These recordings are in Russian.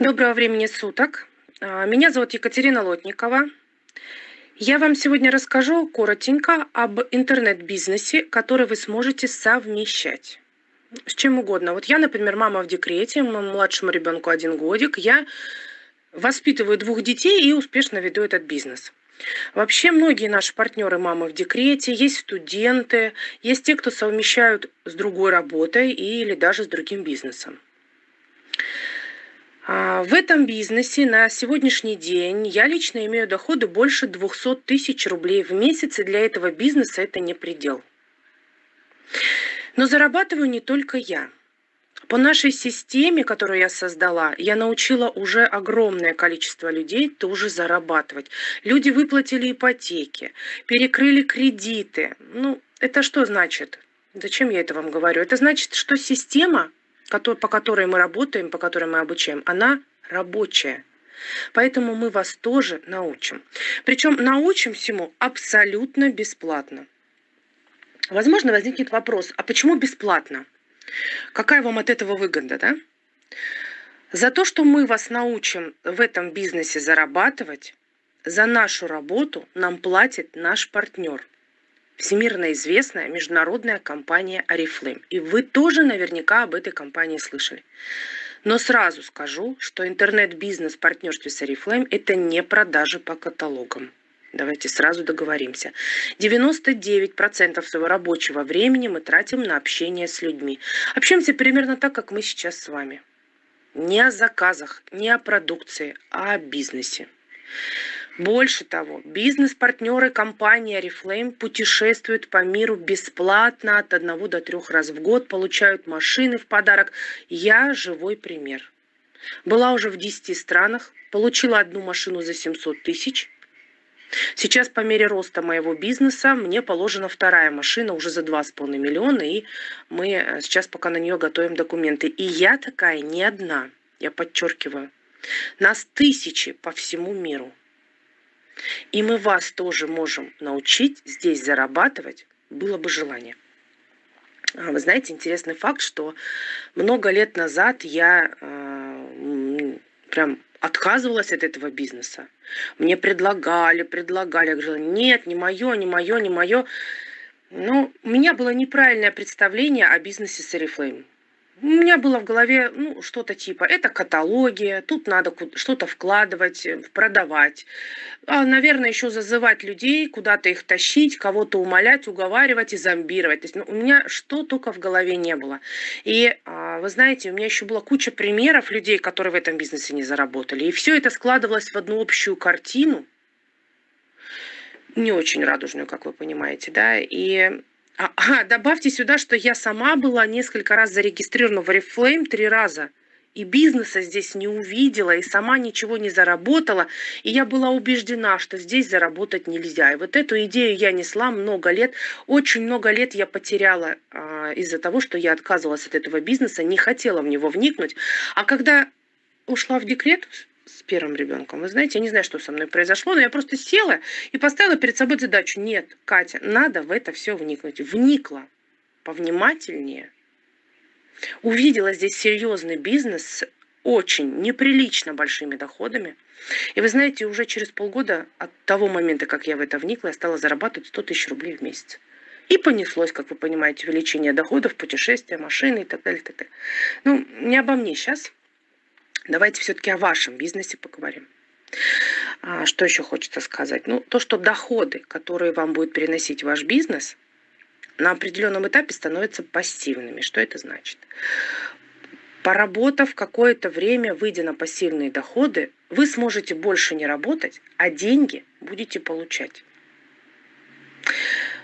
Доброго времени суток. А, меня зовут Екатерина Лотникова. Я вам сегодня расскажу коротенько об интернет-бизнесе, который вы сможете совмещать с чем угодно. Вот я, например, мама в декрете, младшему ребенку один годик, я воспитываю двух детей и успешно веду этот бизнес. Вообще многие наши партнеры мамы в декрете, есть студенты, есть те, кто совмещают с другой работой или даже с другим бизнесом. А, в этом бизнесе на сегодняшний день я лично имею доходы больше 200 тысяч рублей в месяц, и для этого бизнеса это не предел. Но зарабатываю не только я. По нашей системе, которую я создала, я научила уже огромное количество людей тоже зарабатывать. Люди выплатили ипотеки, перекрыли кредиты. Ну, это что значит? Зачем я это вам говорю? Это значит, что система по которой мы работаем, по которой мы обучаем, она рабочая. Поэтому мы вас тоже научим. Причем научим всему абсолютно бесплатно. Возможно, возникнет вопрос, а почему бесплатно? Какая вам от этого выгода, да? За то, что мы вас научим в этом бизнесе зарабатывать, за нашу работу нам платит наш партнер – всемирно известная международная компания Oriflame. И вы тоже наверняка об этой компании слышали. Но сразу скажу, что интернет-бизнес в партнерстве с Oriflame – это не продажи по каталогам. Давайте сразу договоримся. 99% своего рабочего времени мы тратим на общение с людьми. Общаемся примерно так, как мы сейчас с вами. Не о заказах, не о продукции, а о бизнесе. Больше того, бизнес-партнеры компании Oriflame путешествуют по миру бесплатно от одного до трех раз в год, получают машины в подарок. Я живой пример. Была уже в 10 странах, получила одну машину за 700 тысяч. Сейчас по мере роста моего бизнеса мне положена вторая машина уже за 2,5 миллиона, и мы э, сейчас пока на нее готовим документы. И я такая не одна, я подчеркиваю. Нас тысячи по всему миру. И мы вас тоже можем научить здесь зарабатывать, было бы желание. А, вы знаете, интересный факт, что много лет назад я э, прям отказывалась от этого бизнеса. Мне предлагали, предлагали. Я говорила, нет, не мое, не мое, не мое. Но у меня было неправильное представление о бизнесе с Oriflame. У меня было в голове ну, что-то типа, это каталоги, тут надо что-то вкладывать, э, продавать. А, наверное, еще зазывать людей, куда-то их тащить, кого-то умолять, уговаривать и зомбировать. То есть ну, у меня что только в голове не было. И а, вы знаете, у меня еще была куча примеров людей, которые в этом бизнесе не заработали. И все это складывалось в одну общую картину, не очень радужную, как вы понимаете, да, и а, а, добавьте сюда, что я сама была несколько раз зарегистрирована в Oriflame, три раза. И бизнеса здесь не увидела, и сама ничего не заработала. И я была убеждена, что здесь заработать нельзя. И вот эту идею я несла много лет. Очень много лет я потеряла а, из-за того, что я отказывалась от этого бизнеса, не хотела в него вникнуть. А когда ушла в декрет, с первым ребенком. Вы знаете, я не знаю, что со мной произошло, но я просто села и поставила перед собой задачу. Нет, Катя, надо в это все вникнуть. Вникла повнимательнее. Увидела здесь серьезный бизнес с очень неприлично большими доходами. И вы знаете, уже через полгода от того момента, как я в это вникла, я стала зарабатывать 100 тысяч рублей в месяц. И понеслось, как вы понимаете, увеличение доходов, путешествия, машины и так далее. И так далее. Ну, не обо мне сейчас. Давайте все-таки о вашем бизнесе поговорим. А, что еще хочется сказать? Ну, то, что доходы, которые вам будет переносить ваш бизнес, на определенном этапе становятся пассивными. Что это значит? Поработав какое-то время, выйдя на пассивные доходы, вы сможете больше не работать, а деньги будете получать.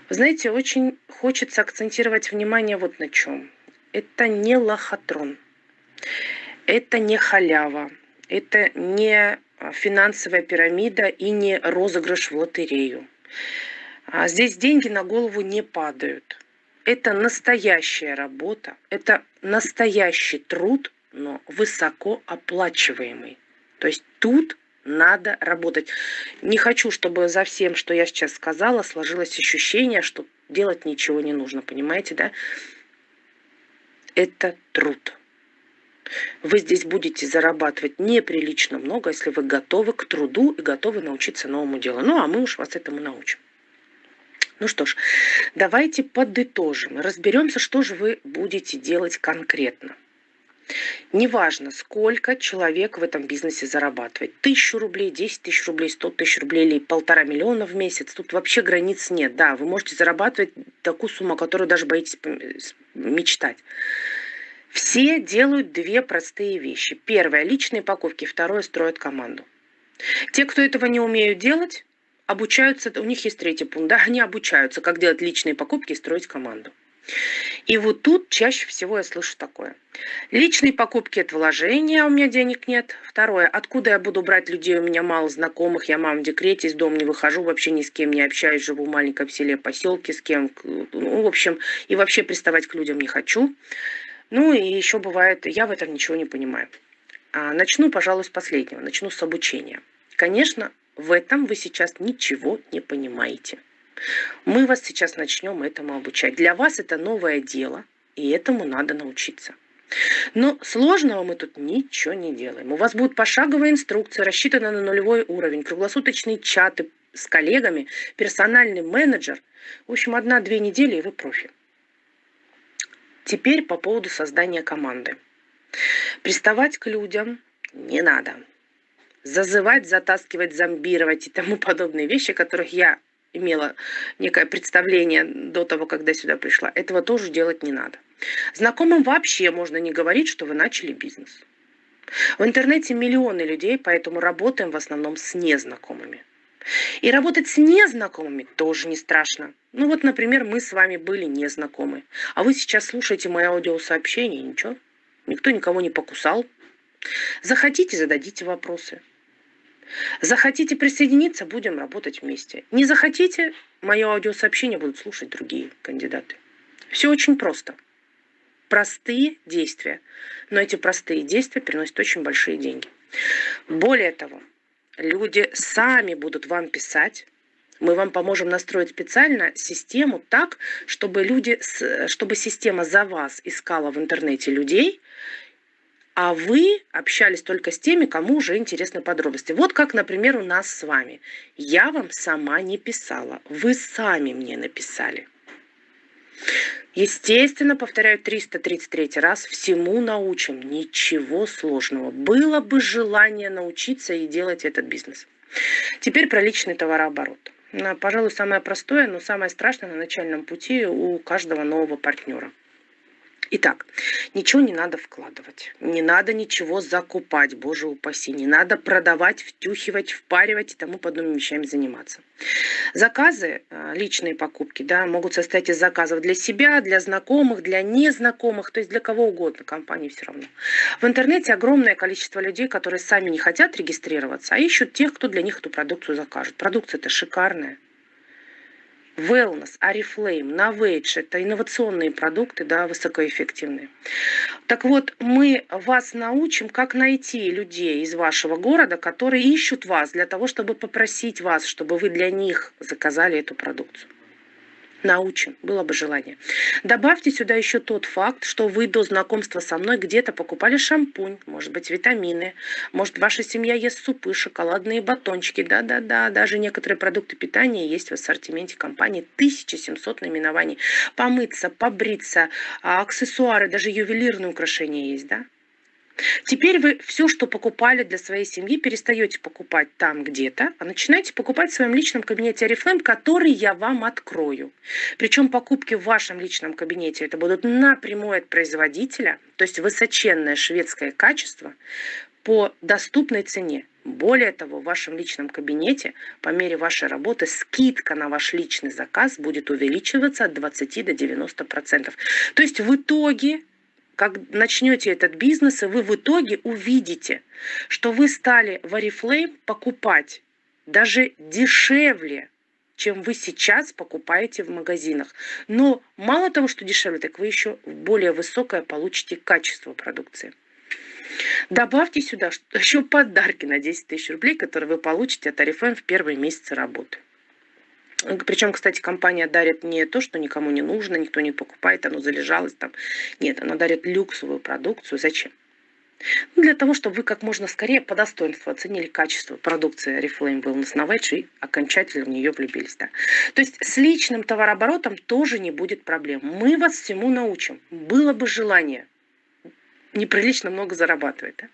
Вы знаете, очень хочется акцентировать внимание вот на чем. Это не лохотрон. Это не халява, это не финансовая пирамида и не розыгрыш в лотерею. А здесь деньги на голову не падают. Это настоящая работа, это настоящий труд, но высоко оплачиваемый. То есть тут надо работать. Не хочу, чтобы за всем, что я сейчас сказала, сложилось ощущение, что делать ничего не нужно, понимаете, да? Это труд. Вы здесь будете зарабатывать неприлично много, если вы готовы к труду и готовы научиться новому делу. Ну, а мы уж вас этому научим. Ну что ж, давайте подытожим. Разберемся, что же вы будете делать конкретно. Неважно, сколько человек в этом бизнесе зарабатывает. Тысячу рублей, 10 тысяч рублей, 100 тысяч рублей или полтора миллиона в месяц. Тут вообще границ нет. Да, вы можете зарабатывать такую сумму, которую даже боитесь мечтать. Все делают две простые вещи. Первое – личные покупки. Второе – строят команду. Те, кто этого не умеют делать, обучаются, у них есть третий пункт, да, они обучаются, как делать личные покупки и строить команду. И вот тут чаще всего я слышу такое. Личные покупки – это вложение, а у меня денег нет. Второе – откуда я буду брать людей, у меня мало знакомых, я мама в декрете, из дома не выхожу, вообще ни с кем не общаюсь, живу в маленьком селе, поселке, с кем, ну, в общем, и вообще приставать к людям не хочу. Ну и еще бывает, я в этом ничего не понимаю. А, начну, пожалуй, с последнего, начну с обучения. Конечно, в этом вы сейчас ничего не понимаете. Мы вас сейчас начнем этому обучать. Для вас это новое дело, и этому надо научиться. Но сложного мы тут ничего не делаем. У вас будут пошаговые инструкции, рассчитаны на нулевой уровень, круглосуточные чаты с коллегами, персональный менеджер. В общем, одна-две недели, и вы профи. Теперь по поводу создания команды. Приставать к людям не надо. Зазывать, затаскивать, зомбировать и тому подобные вещи, которых я имела некое представление до того, когда сюда пришла, этого тоже делать не надо. Знакомым вообще можно не говорить, что вы начали бизнес. В интернете миллионы людей, поэтому работаем в основном с незнакомыми. И работать с незнакомыми тоже не страшно. Ну вот, например, мы с вами были незнакомы. А вы сейчас слушаете мои аудиосообщения, ничего. Никто никого не покусал. Захотите, зададите вопросы. Захотите присоединиться, будем работать вместе. Не захотите, мое аудиосообщение будут слушать другие кандидаты. Все очень просто. Простые действия. Но эти простые действия приносят очень большие деньги. Более того, люди сами будут вам писать, мы вам поможем настроить специально систему так, чтобы, люди, чтобы система за вас искала в интернете людей, а вы общались только с теми, кому уже интересны подробности. Вот как, например, у нас с вами. Я вам сама не писала, вы сами мне написали. Естественно, повторяю 333 раз, всему научим, ничего сложного. Было бы желание научиться и делать этот бизнес. Теперь про личный товарооборот. Пожалуй, самое простое, но самое страшное на начальном пути у каждого нового партнера – Итак, ничего не надо вкладывать, не надо ничего закупать, боже упаси, не надо продавать, втюхивать, впаривать и тому подобными вещами заниматься. Заказы, э, личные покупки, да, могут состоять из заказов для себя, для знакомых, для незнакомых, то есть для кого угодно, компании все равно. В интернете огромное количество людей, которые сами не хотят регистрироваться, а ищут тех, кто для них эту продукцию закажет. Продукция это шикарная, Wellness, Арифлейм, Novage – это инновационные продукты, да, высокоэффективные. Так вот, мы вас научим, как найти людей из вашего города, которые ищут вас для того, чтобы попросить вас, чтобы вы для них заказали эту продукцию научим, было бы желание. Добавьте сюда еще тот факт, что вы до знакомства со мной где-то покупали шампунь, может быть, витамины, может, ваша семья ест супы, шоколадные батончики, да-да-да, даже некоторые продукты питания есть в ассортименте компании, 1700 наименований. Помыться, побриться, а, аксессуары, даже ювелирные украшения есть, да? Теперь вы все, что покупали для своей семьи, перестаете покупать там где-то, а начинаете покупать в своем личном кабинете Oriflame, который я вам открою. Причем покупки в вашем личном кабинете это будут напрямую от производителя, то есть высоченное шведское качество по доступной цене. Более того, в вашем личном кабинете по мере вашей работы скидка на ваш личный заказ будет увеличиваться от 20 до 90%. То есть в итоге как начнете этот бизнес, и вы в итоге увидите, что вы стали в Oriflame покупать даже дешевле, чем вы сейчас покупаете в магазинах. Но мало того, что дешевле, так вы еще более высокое получите качество продукции. Добавьте сюда еще подарки на 10 тысяч рублей, которые вы получите от Oriflame в первые месяцы работы. Причем, кстати, компания дарит не то, что никому не нужно, никто не покупает, оно залежалось там. Нет, она дарит люксовую продукцию. Зачем? Ну, для того, чтобы вы как можно скорее по достоинству оценили качество продукции Reflame Wellness Knowledge и окончательно в нее влюбились. Да? То есть с личным товарооборотом тоже не будет проблем. Мы вас всему научим. Было бы желание. Неприлично много зарабатывать. Да?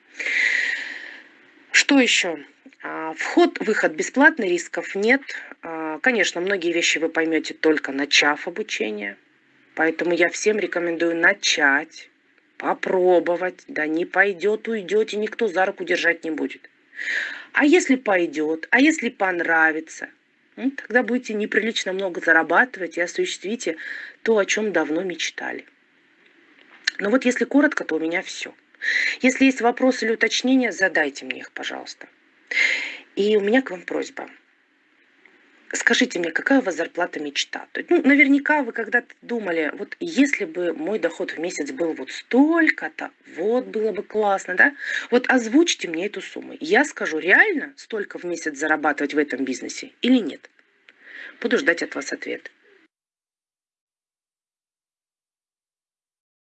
Что еще? А, вход-выход бесплатный, рисков нет. А, конечно, многие вещи вы поймете только начав обучение. Поэтому я всем рекомендую начать попробовать, да не пойдет, уйдете, никто за руку держать не будет. А если пойдет, а если понравится, тогда будете неприлично много зарабатывать и осуществите то, о чем давно мечтали. Но вот если коротко, то у меня все. Если есть вопросы или уточнения, задайте мне их, пожалуйста. И у меня к вам просьба – Скажите мне, какая у вас зарплата мечта? Ну, наверняка вы когда-то думали, вот если бы мой доход в месяц был вот столько-то, вот было бы классно, да? Вот озвучьте мне эту сумму. Я скажу, реально столько в месяц зарабатывать в этом бизнесе или нет? Буду ждать от вас ответ.